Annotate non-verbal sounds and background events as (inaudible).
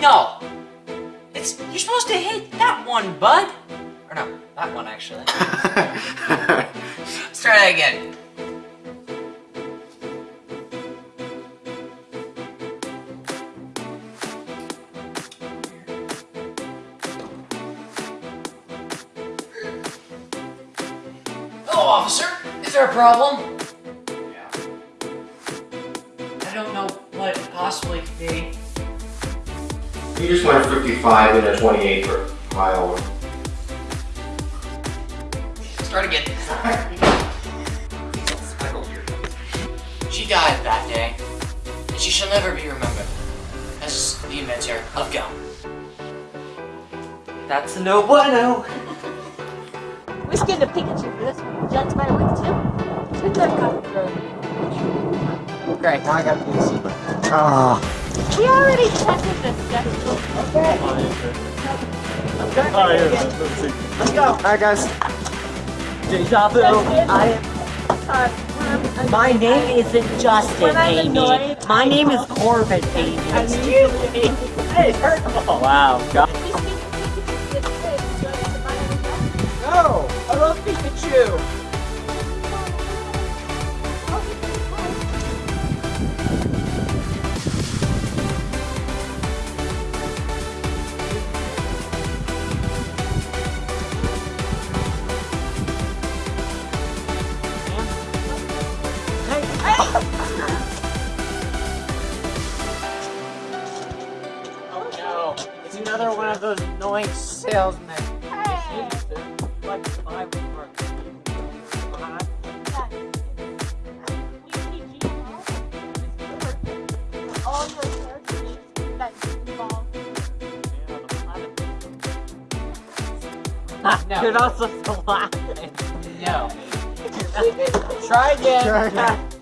No. It's you're supposed to hit that one, bud. Or no, that one actually. (laughs) Let's try that again. Hello, officer. Is there a problem? Yeah. I don't know what it possibly could be. You just went 55 in a 28 per mile. Start again. (laughs) She died that day, and she shall never be remembered as the inventor of gum. That's a no bueno. We're scared of Pikachu for this one. Judge by way too. Good luck, Copper. Great. Now I gotta do this. Ah. We already tested this deck. Okay. Oh, yeah. Let's. Let's go. Alright, guys. Deja vu. I my name isn't Justin, When I'm Amy. My name is Corbin, Amy. Excuse me. Hey, first of. Wow. God. No, I love Pikachu. Oh no, it's another one of those annoying salesmen. Like, I would work. All your characters that You're not supposed to laugh. No. Try again. Try again.